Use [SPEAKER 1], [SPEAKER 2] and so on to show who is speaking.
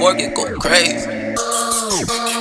[SPEAKER 1] fork, get go crazy.